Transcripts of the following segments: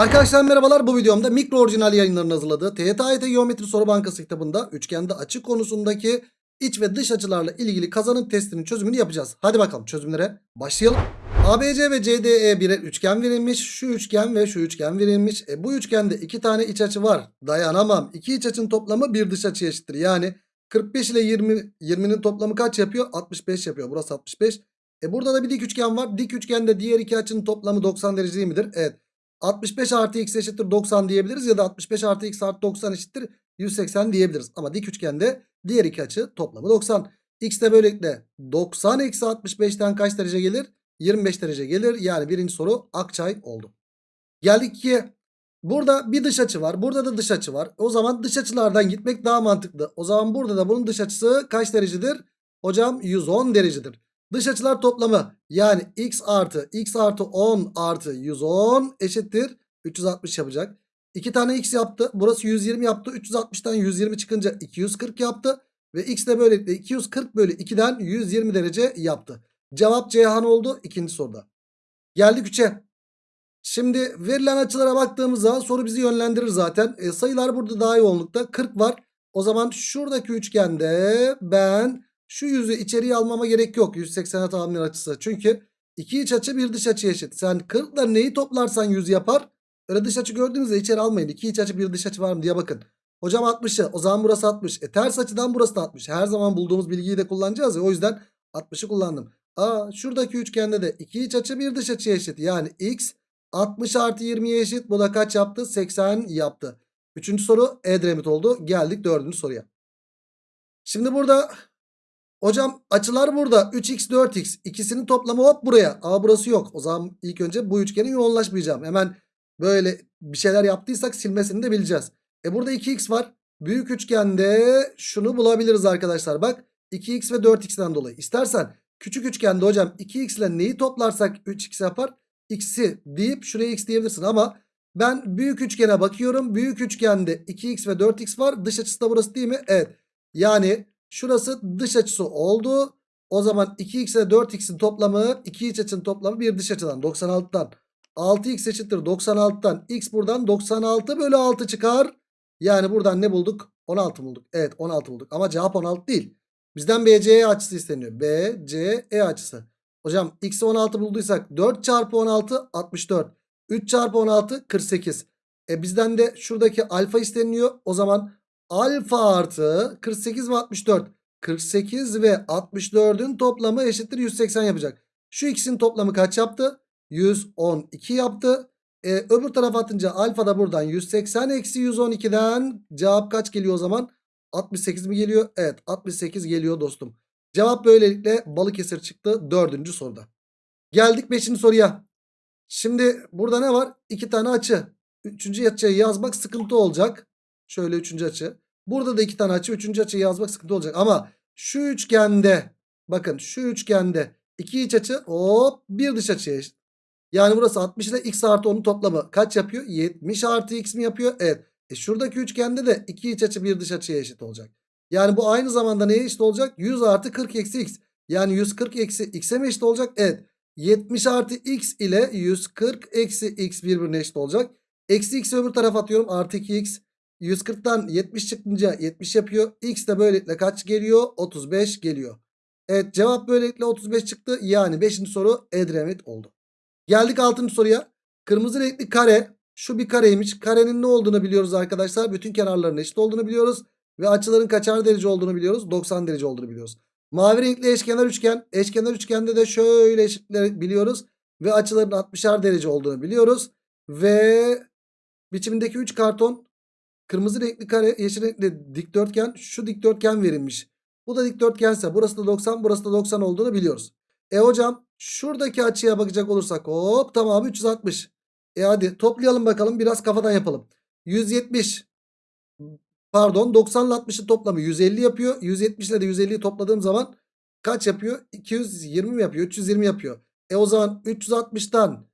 Arkadaşlar merhabalar bu videomda mikro orijinal yayınlarının hazırladığı TYT Geometri Soru Bankası kitabında üçgende açı konusundaki iç ve dış açılarla ilgili kazanım testinin çözümünü yapacağız. Hadi bakalım çözümlere başlayalım. ABC ve CDE birer üçgen verilmiş. Şu üçgen ve şu üçgen verilmiş. E, bu üçgende iki tane iç açı var. Dayanamam. İki iç açının toplamı bir dış açı eşittir. Yani 45 ile 20 20'nin toplamı kaç yapıyor? 65 yapıyor. Burası 65. E burada da bir dik üçgen var. Dik üçgende diğer iki açının toplamı 90 derece değil midir? Evet. 65 artı x eşittir 90 diyebiliriz ya da 65 artı x artı 90 eşittir 180 diyebiliriz. Ama dik üçgende diğer iki açı toplamı 90. X de böylelikle 90 eksi 65'ten kaç derece gelir? 25 derece gelir. Yani birinci soru Akçay oldu. Geldik ki burada bir dış açı var. Burada da dış açı var. O zaman dış açılardan gitmek daha mantıklı. O zaman burada da bunun dış açısı kaç derecedir? Hocam 110 derecedir. Dış açılar toplamı yani x artı x artı 10 artı 110 eşittir 360 yapacak. 2 tane x yaptı. Burası 120 yaptı. 360'tan 120 çıkınca 240 yaptı. Ve x de böylelikle 240 bölü 2'den 120 derece yaptı. Cevap Ceyhan oldu ikinci soruda. Geldik 3'e. Şimdi verilen açılara baktığımız zaman soru bizi yönlendirir zaten. E, sayılar burada daha yoğunlukta. 40 var. O zaman şuradaki üçgende ben şu yüzü içeriye almama gerek yok. 180'e tamamlayan açısı. Çünkü iki iç açı bir dış açı eşit. Sen 40 ile neyi toplarsan 100 yapar. Öyle dış açı gördüğünüzde içeri almayın. İki iç açı bir dış açı var mı diye bakın. Hocam 60'ı o zaman burası 60. E ters açıdan burası da 60. Her zaman bulduğumuz bilgiyi de kullanacağız ya. O yüzden 60'ı kullandım. Aa şuradaki üçgende de iki iç açı bir dış açı eşit. Yani x 60 artı 20'ye eşit. Bu da kaç yaptı? 80 yaptı. Üçüncü soru Edremit oldu. Geldik dördüncü soruya. Şimdi burada hocam açılar burada 3x 4x ikisinin toplamı hop buraya. Aa burası yok. O zaman ilk önce bu üçgenin yoğunlaşmayacağım. Hemen böyle bir şeyler yaptıysak silmesini de bileceğiz. E burada 2x var. Büyük üçgende şunu bulabiliriz arkadaşlar. Bak 2x ve 4x'ten dolayı. İstersen küçük üçgende hocam 2x ile neyi toplarsak 3x yapar? X'i deyip şuraya x diyebilirsin ama ben büyük üçgene bakıyorum. Büyük üçgende 2x ve 4x var. Dış açısı da burası değil mi? Evet. Yani şurası dış açısı oldu. O zaman 2x ile 4x'in toplamı 2 iç açının toplamı bir dış açıdan 96'dan. 6x eşittir 96'dan. X buradan 96 bölü 6 çıkar. Yani buradan ne bulduk? 16 bulduk. Evet 16 bulduk. Ama cevap 16 değil. Bizden BCE açısı isteniyor. BCE açısı. Hocam x'i 16 bulduysak 4 çarpı 16 64. 3 çarpı 16 48. E bizden de şuradaki alfa isteniyor. O zaman alfa artı 48 ve 64. 48 ve 64'ün toplamı eşittir 180 yapacak. Şu ikisinin toplamı kaç yaptı? 112 yaptı. E, öbür tarafa atınca alfa da buradan 180 eksi 112'den cevap kaç geliyor o zaman? 68 mi geliyor? Evet 68 geliyor dostum. Cevap böylelikle Balıkesir çıktı dördüncü soruda. Geldik beşinci soruya. Şimdi burada ne var? İki tane açı. Üçüncü açıyı yazmak sıkıntı olacak. Şöyle üçüncü açı. Burada da iki tane açı. Üçüncü açıyı yazmak sıkıntı olacak. Ama şu üçgende bakın şu üçgende iki iç açı hop bir dış açıya eşit. Yani burası 60 ile x artı 10'un toplamı kaç yapıyor? 70 artı x mi yapıyor? Evet. E şuradaki üçgende de iki iç açı bir dış açıya eşit olacak. Yani bu aynı zamanda neye eşit olacak? 100 artı 40 eksi x. Yani 140 eksi x'e mi eşit olacak? Evet. 70 artı x ile 140 eksi x birbirine eşit olacak. Eksi x'i öbür tarafa atıyorum. Artı 2x. 140'tan 70 çıkınca 70 yapıyor. X de böylelikle kaç geliyor? 35 geliyor. Evet cevap böylelikle 35 çıktı. Yani 5. soru Edremit oldu. Geldik 6. soruya. Kırmızı renkli kare. Şu bir kareymiş. Karenin ne olduğunu biliyoruz arkadaşlar. Bütün kenarların eşit olduğunu biliyoruz. Ve açıların kaçar derece olduğunu biliyoruz. 90 derece olduğunu biliyoruz. Mavi renkli eşkenar üçgen. Eşkenar üçgende de şöyle eşitleri biliyoruz. Ve açıların 60'ar derece olduğunu biliyoruz. Ve biçimindeki 3 karton kırmızı renkli kare yeşil renkli dikdörtgen şu dikdörtgen verilmiş. Bu da dikdörtgense burası da 90 burası da 90 olduğunu biliyoruz. E hocam şuradaki açıya bakacak olursak hop tamamı 360. E hadi toplayalım bakalım biraz kafadan yapalım. 170 pardon 90 ile 60'ın toplamı 150 yapıyor. 170 ile de 150'yi topladığım zaman kaç yapıyor? 220 mi yapıyor? 320 yapıyor. E o zaman 360'tan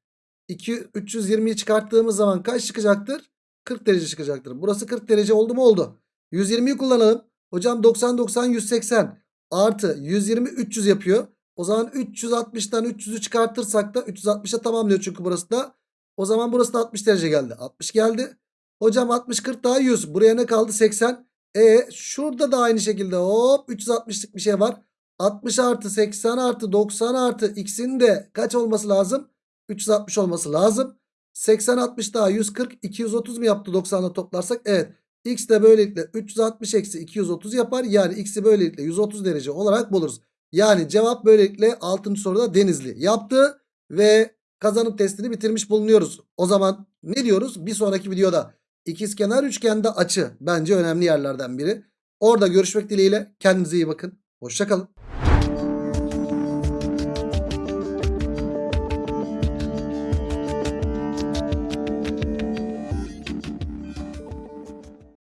2 320'yi çıkarttığımız zaman kaç çıkacaktır? 40 derece çıkacaktır. Burası 40 derece oldu mu? Oldu. 120'yi kullanalım. Hocam 90 90 180 artı 120 300 yapıyor. O zaman 360'tan 300'ü çıkartırsak da 360'a tamamlıyor çünkü burası da O zaman burası da 60 derece geldi. 60 geldi. Hocam 60 40 daha 100. Buraya ne kaldı? 80. E şurada da aynı şekilde hop 360'lık bir şey var. 60 artı 80 artı 90 artı x'in de kaç olması lazım? 360 olması lazım. 80 60 daha 140 230 mu yaptı 90'la toplarsak? Evet. X de böylelikle 360 eksi 230 yapar. Yani x'i böylelikle 130 derece olarak buluruz. Yani cevap böylelikle 6. soruda Denizli yaptı ve kazanım testini bitirmiş bulunuyoruz. O zaman ne diyoruz? Bir sonraki videoda ikizkenar üçgende açı bence önemli yerlerden biri. Orada görüşmek dileğiyle kendinize iyi bakın. Hoşçakalın.